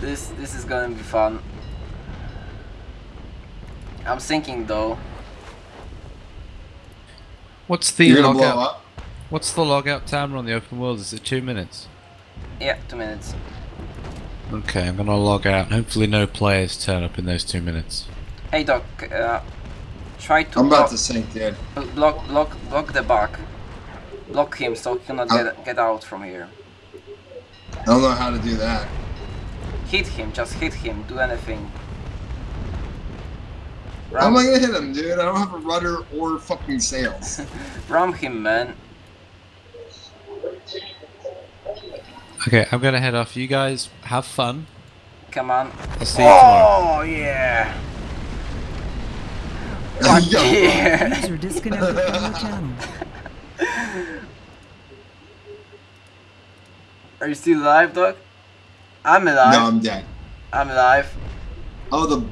This this is gonna be fun. I'm sinking though. What's the You're gonna blow logout? up. What's the logout timer on the open world? Is it two minutes? Yeah, two minutes. Okay, I'm gonna log out. Hopefully, no players turn up in those two minutes. Hey Doc, uh, try to I'm block, about to sink, dude. block block block the bug. Block him so he cannot Uh. get get out from here. I don't know how to do that. Hit him, just hit him. Do anything. How am I gonna hit him, dude? I don't have a rudder or fucking sails. ram him, man. Okay, I'm gonna head off. You guys have fun. Come on. I'll see you tomorrow. Oh yeah. Yo, Yeah. User disconnected from the channel. Are you still alive, Doc? I'm alive. no. I'm dead. I'm alive. Oh, the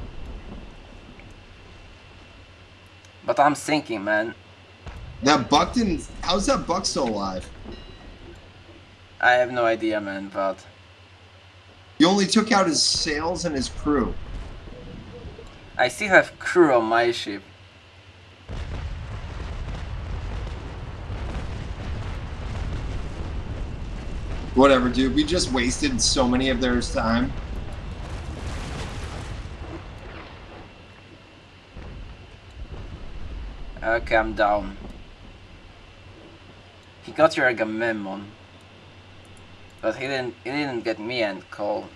But I'm sinking, man. that buck didn't. How's that buck still alive? I have no idea, man, but You only took out his sails and his crew. I still have crew on my ship. Whatever, dude. We just wasted so many of their time. Okay, I'm down. He got your Agamemnon. But he didn't he didn't get me and Cole.